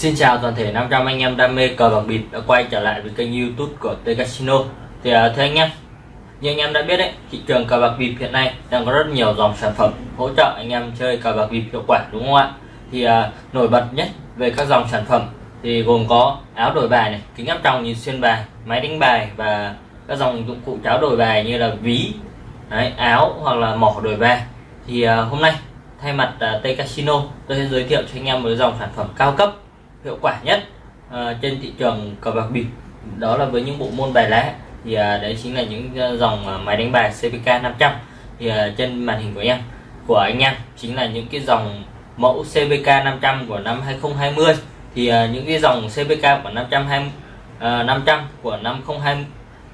Xin chào toàn thể 500 anh em đam mê cờ bạc bịp đã quay trở lại với kênh youtube của T Casino. Thì uh, thưa anh em, như anh em đã biết đấy, thị trường cờ bạc bịp hiện nay đang có rất nhiều dòng sản phẩm hỗ trợ anh em chơi cờ bạc bịp hiệu quả đúng không ạ? Thì uh, nổi bật nhất về các dòng sản phẩm thì gồm có áo đổi bài này, kính áp tròng nhìn xuyên bài, máy đánh bài và các dòng dụng cụ cháo đổi bài như là ví, đấy, áo hoặc là mỏ đổi bài. Thì uh, hôm nay thay mặt à, uh, T Casino tôi sẽ giới thiệu cho anh em một dòng sản phẩm cao cấp hiệu quả nhất uh, trên thị trường cờ bạc bịp. Đó là với những bộ môn bài lá. Thì uh, đấy chính là những uh, dòng uh, máy đánh bài CPK 500 thì uh, trên màn hình của em của anh em chính là những cái dòng mẫu CPK 500 của năm 2020 thì uh, những cái dòng CPK của 520 uh, 500 của năm 02 à,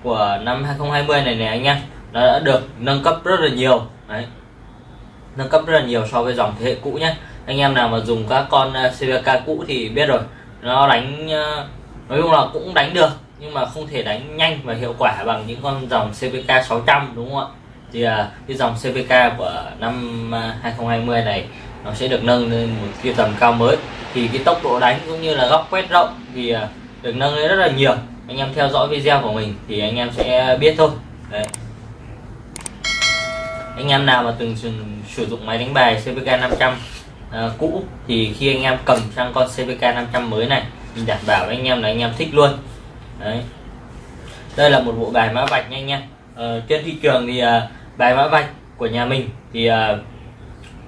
của năm 2020 này này anh em nó đã được nâng cấp rất là nhiều. Đấy. Nâng cấp rất là nhiều so với dòng thế hệ cũ nhé. Anh em nào mà dùng các con à, CPK CVK cũ thì biết rồi nó đánh nói chung là cũng đánh được nhưng mà không thể đánh nhanh và hiệu quả bằng những con dòng CVK 600 đúng không ạ? Thì ờ, cái dòng CVK của năm 2020 này nó sẽ được nâng lên một cái tầm cao mới thì cái tốc độ đánh cũng như là góc quét rộng thì à, được nâng lên rất là nhiều. Anh em theo dõi video của mình thì anh em sẽ biết thôi. Đấy. Anh em nào mà từng sử dụng máy đánh bài CVK 500 à, cũ thì khi anh em cầm sang con CVK 500 mới này mình đảm bảo với anh em là anh em thích luôn. Đấy. Đây là một bộ bài mã vạch nha anh em. À, trên thị trường thì à, bài mã vạch của nhà mình thì à,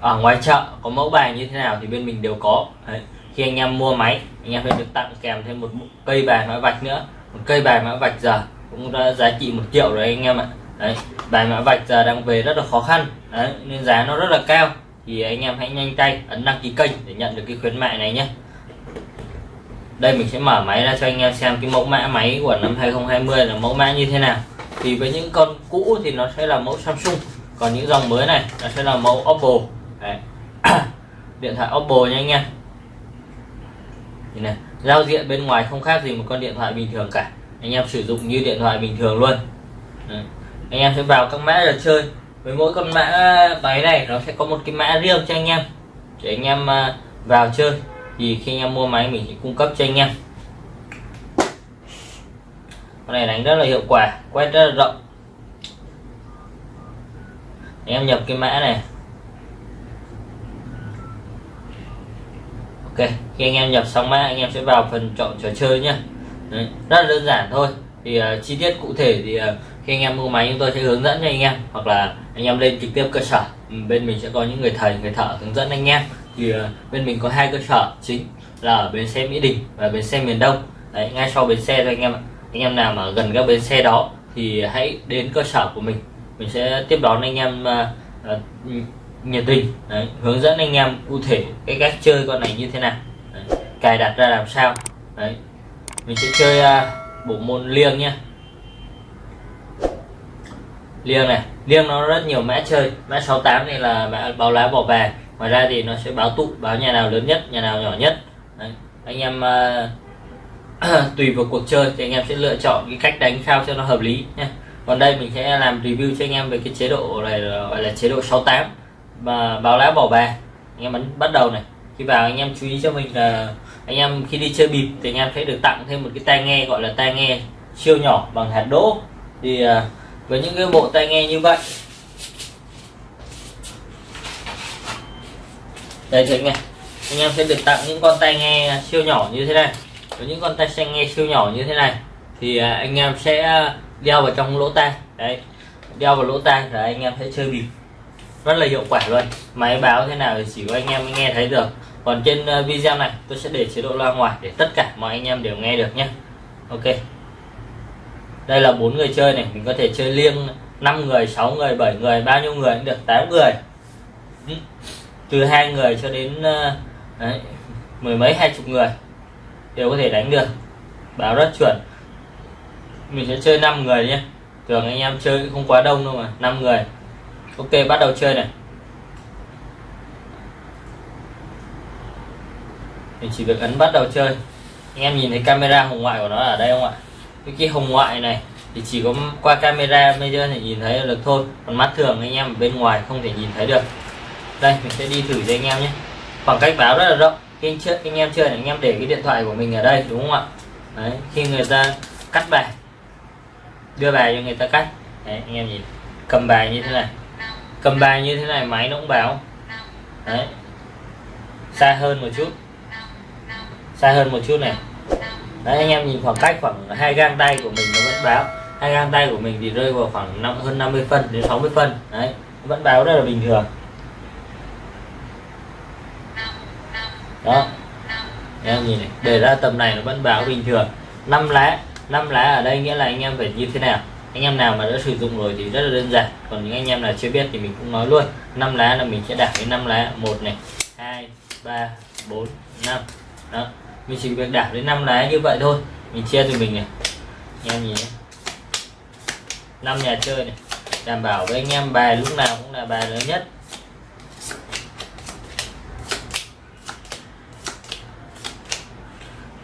ở ngoài chợ có mẫu bài như thế nào thì bên mình đều có. Đấy khi anh em mua máy, anh em phải được tặng kèm thêm một cây bài mã vạch nữa. Một cây bài mã vạch giờ cũng đã giá trị một triệu rồi anh em ạ. Đấy, bài mã vạch giờ đang về rất là khó khăn. Đấy, nên giá nó rất là cao. Thì anh em hãy nhanh tay ấn đăng ký kênh để nhận được cái khuyến mại này nhé. Đây, mình sẽ mở máy ra cho anh em xem cái mẫu mã máy của năm 2020 là mẫu mã như thế nào. Thì với những con cũ thì nó sẽ là mẫu Samsung. Còn những dòng mới này, nó sẽ là mẫu Oppo. Đấy. điện thoại Oppo nha anh em này giao diện bên ngoài không khác gì một con điện thoại bình thường cả. Anh em sử dụng như điện thoại bình thường luôn. Đấy. anh em sẽ vào các mã để chơi. Với mỗi con mã máy này, nó sẽ có một cái mã riêng cho anh em. Để anh em à, vào chơi. Thì khi anh em mua máy, mình sẽ cung cấp cho anh em. Con này đánh rất là hiệu quả, quét rất là rộng. Anh em nhập cái mã này. Ok khi anh em nhập xong mã anh em sẽ vào phần chọn trò chơi nhé Đấy, rất là đơn giản thôi. Thì uh, chi tiết cụ thể thì uh, khi anh em mua máy chúng tôi sẽ hướng dẫn cho anh em hoặc là anh em lên trực tiếp cơ sở. Ừ, bên mình sẽ có những người thầy người thợ hướng dẫn anh em. Thì uh, bên mình có hai cơ sở chính là ở bến xe Mỹ Đình và bến xe miền Đông. Đấy, ngay sau bến xe thôi anh em ạ. Anh em nào mà gần các bến xe đó thì hãy đến cơ sở của mình. Mình sẽ tiếp đón anh em uh, uh, nhiệt tình. Đấy, hướng dẫn anh em cụ thể cái cách chơi con này như thế nào. Đấy, cài đặt ra làm sao. Đấy, mình sẽ chơi uh, bộ môn liêng nhé liêng này liêng nó rất nhiều mã chơi. Mã 68 này là mã báo lá bỏ về ngoài ra thì nó sẽ báo tụ báo nhà nào lớn nhất nhà nào nhỏ nhất. Đấy. anh em uh, tùy vào cuộc chơi thì anh em sẽ lựa chọn cái cách đánh sao cho nó hợp lý nhé còn đây mình sẽ làm review cho anh em về cái chế độ này gọi là chế độ 68 và báo lá bỏ bài. Anh em ấn bắt đầu này. Khi vào anh em chú ý cho mình là anh em khi đi chơi bịp thì anh em sẽ được tặng thêm một cái tai nghe gọi là tai nghe siêu nhỏ bằng hạt đỗ. Thì à, với những cái bộ tai nghe như vậy. Đây thì anh em. Anh em sẽ được tặng những con tai nghe siêu nhỏ như thế này. Với những con tai nghe siêu nhỏ như thế này, thì à, anh em sẽ đeo vào trong lỗ tai. Đấy đeo vào lỗ tai là anh em sẽ chơi bịp rất là hiệu quả luôn. Máy báo thế nào thì chỉ có anh em mới nghe thấy được. Còn trên ờ, video này tôi sẽ để chế độ loa ngoài để tất cả mọi anh em đều nghe được nhé ok. Đây là bốn người chơi này mình có thể chơi liêng 5 người 6 người 7 người bao nhiêu người cũng được 8 người. Ừ. Từ hai người cho đến ờ, đấy, mười mấy hai chục người đều có thể đánh được. Báo rất chuẩn. Mình sẽ chơi 5 người nhé thường anh em chơi không quá đông đâu mà 5 người ok bắt đầu chơi này. Mình chỉ việc ấn bắt đầu chơi. Anh em nhìn thấy camera hồng ngoại của nó ở đây không ạ? Cái kia hồng ngoại này thì chỉ có qua camera bây giờ thì nhìn thấy được thôi. Còn mắt thường anh em ở bên ngoài không thể nhìn thấy được. Đây mình sẽ đi thử cho anh em nhé. Khoảng cách báo rất là rộng. Khi anh, chơi, anh em chơi anh em để cái điện thoại của mình ở đây đúng không ạ? Đấy, khi người ta cắt bài đưa bài cho người ta cắt. Đấy, anh em nhìn cầm bài như thế này cầm bài như thế này, máy nó cũng báo. Đấy. Xa hơn một chút. Xa hơn một chút này. Đấy, anh em nhìn khoảng cách khoảng hai gang tay của mình nó vẫn báo. Hai gang tay của mình thì rơi vào khoảng năm, hơn 50 phân đến 60 phân. Đấy, vẫn báo rất là bình thường. Đó. Em nhìn này, để ra tầm này nó vẫn báo bình thường. Năm lá năm lá ở đây nghĩa là anh em phải như thế nào? Anh em nào mà đã sử dụng rồi thì rất là đơn giản. Còn những anh em nào chưa biết thì mình cũng nói luôn. Năm lá là mình sẽ đảo đến năm lá một này. Hai ba bốn năm. Đó. Mình chỉ việc đảo đến năm lá như vậy thôi. Mình chia từ mình này. Anh em nhìn năm nhà chơi này. Đảm bảo với anh em bài lúc nào cũng là bài lớn nhất.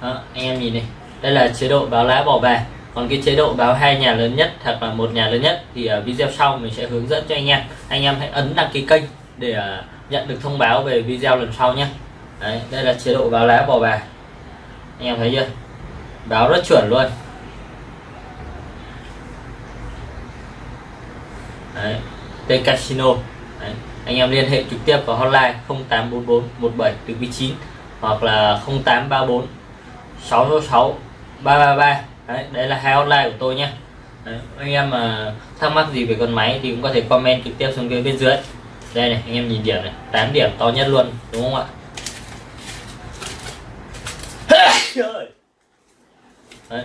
Đó, anh em nhìn này. Đây là chế độ báo lá bỏ bài còn cái chế độ báo hai nhà lớn nhất hoặc là một nhà lớn nhất thì ở video sau mình sẽ hướng dẫn cho anh em. Anh em hãy ấn đăng ký kênh để à, nhận được thông báo về video lần sau nhé. Đấy, đây là chế độ báo lá bỏ bài. Anh em thấy chưa? Báo rất chuẩn luôn. Đấy, T casino Đấy. anh em liên hệ trực tiếp vào hotline 0844 17 từ 9 hoặc là 0834 666 333 đấy, đây là hai hotline của tôi nhé đấy, anh em mà thắc mắc gì về con máy thì cũng có thể comment trực tiếp xuống phía bên dưới. Đây này anh em nhìn điểm này 8 điểm to nhất luôn đúng không ạ? Đấy.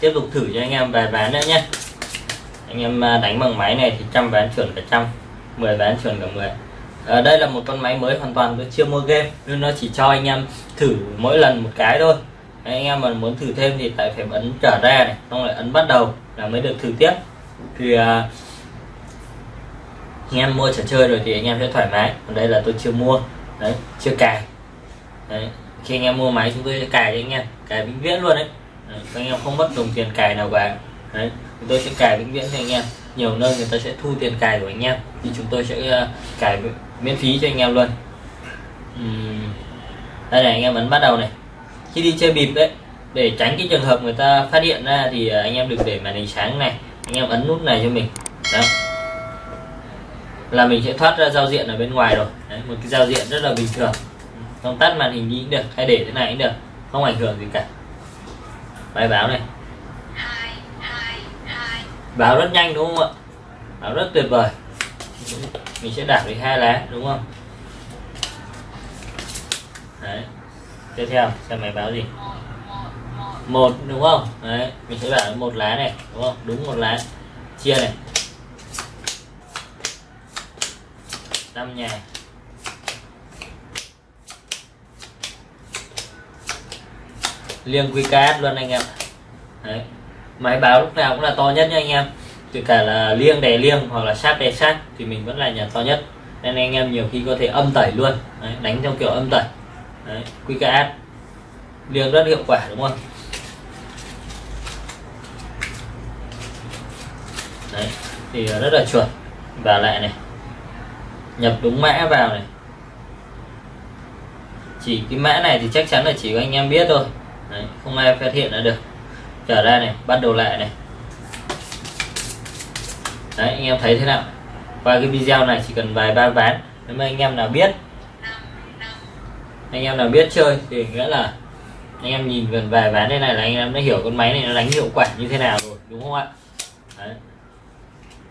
tiếp tục thử cho anh em vài ván nữa nhé anh em à, đánh bằng máy này thì trăm ván chuẩn cả trăm 10 ván chuẩn cả 10 à, ờ, đây là một con máy mới hoàn toàn tôi chưa mua game nên nó chỉ cho anh em thử mỗi lần một cái thôi anh em mà muốn thử thêm thì tại phải ấn trở ra này xong lại ấn bắt đầu là mới được thử tiếp. Thì uh, anh em mua trò chơi rồi thì anh em sẽ thoải mái. Còn đây là tôi chưa mua. Đấy chưa cài. Đấy khi anh em mua máy chúng tôi sẽ cài cho anh em cài vĩnh viễn luôn đấy, đấy anh em không mất đồng tiền cài nào cả. Đấy chúng tôi sẽ cài vĩnh viễn cho anh em. Nhiều nơi người ta sẽ thu tiền cài của anh em thì chúng tôi sẽ uh, cài miễn phí cho anh em luôn. Uhm. đây này anh em ấn bắt đầu này khi đi chơi bịp đấy để tránh cái trường hợp người ta phát hiện ra thì à, anh em đừng để màn hình sáng này anh em ấn nút này cho mình. Đó. Là mình sẽ thoát ra giao diện ở bên ngoài rồi. Đấy, một cái giao diện rất là bình thường. Không tắt màn hình đi cũng được hay để thế này cũng được không ảnh hưởng gì cả. Bài báo này. Báo rất nhanh đúng không ạ? Báo rất tuyệt vời. Mình sẽ đảo đi hai lá đúng không? Đấy tiếp theo xem máy báo gì. Một đúng không? Đấy mình sẽ bảo một lá này đúng không? Đúng một lá. Chia này. Năm nhà. Liêng QKS luôn anh em. Đấy. Máy báo lúc nào cũng là to nhất nha anh em. Kể cả là liêng đè liêng hoặc là sát đè sát thì mình vẫn là nhà to nhất. Nên anh em nhiều khi có thể âm tẩy luôn. Đấy, đánh theo kiểu âm tẩy. Đấy, QKS. Liêng rất hiệu quả đúng không? Đấy, thì rất là chuẩn. Và lại này nhập đúng mã vào này. Chỉ cái mã này thì chắc chắn là chỉ có anh em biết thôi. Đấy, không ai phát hiện ra được. Trở ra này bắt đầu lại này. Đấy, anh em thấy thế nào? Qua cái video này chỉ cần vài ba ván. Nếu mà anh em nào biết anh em nào biết chơi thì nghĩa là anh em nhìn gần về ván đây này là anh em đã hiểu con máy này nó đánh hiệu quả như thế nào rồi, đúng không ạ? Đấy.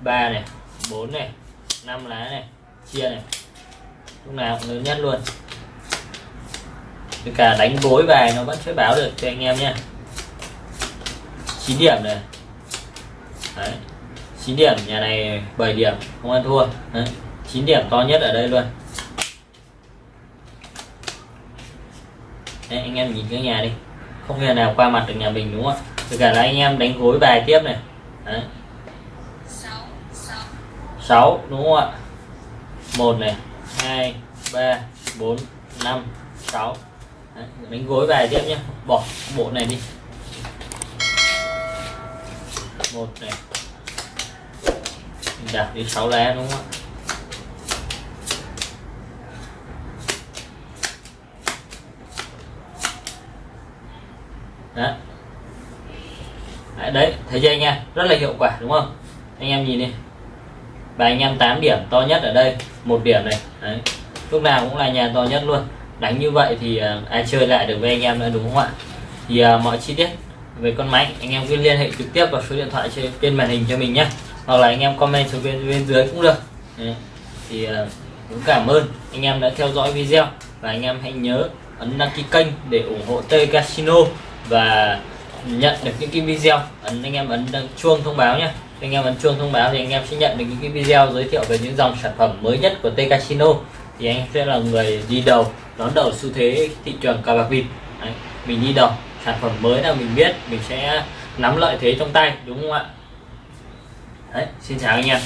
3 này 4 này 5 lá này, chia này. Lúc nào cũng lớn nhất luôn. Tất cả đánh gối bài nó vẫn sẽ báo được cho anh em nhé. 9 điểm này. Đấy. 9 điểm, nhà này 7 điểm, không ăn thua. Đấy. 9 điểm to nhất ở đây luôn. Đấy, anh em nhìn cái nhà đi. Không nhà nào qua mặt được nhà mình đúng không ạ? Cả là anh em đánh gối bài tiếp này. Đấy. 6 đúng không ạ? Một này hai ba bốn năm sáu. Đấy, đánh gối bài tiếp nhé bỏ bộ này đi. Một này. Đặt đi 6 lá đúng không ạ? Đấy, đấy thấy chưa anh em? Rất là hiệu quả đúng không? Anh em nhìn đi. Và anh em 8 điểm to nhất ở đây một điểm này. Đấy. lúc nào cũng là nhà to nhất luôn. Đánh như vậy thì uh, ai chơi lại được với anh em nữa đúng không ạ? Thì uh, mọi chi tiết về con máy anh em cứ liên hệ trực tiếp vào số điện thoại trên, trên màn hình cho mình nhé hoặc là anh em comment xuống bên, bên dưới cũng được. Đấy. thì uh, cũng cảm ơn anh em đã theo dõi video. Và anh em hãy nhớ ấn đăng ký kênh để ủng hộ T Casino và nhận được những cái video. Ấn, anh em ấn chuông thông báo nhé. Anh em ấn chuông thông báo thì anh em sẽ nhận được những cái video giới thiệu về những dòng sản phẩm mới nhất của T Casino. Thì anh sẽ là người đi đầu, đón đầu xu thế thị trường cờ bạc vịt. Mình đi đầu, sản phẩm mới nào mình biết, mình sẽ nắm lợi thế trong tay, đúng không ạ? Đấy, xin chào anh em.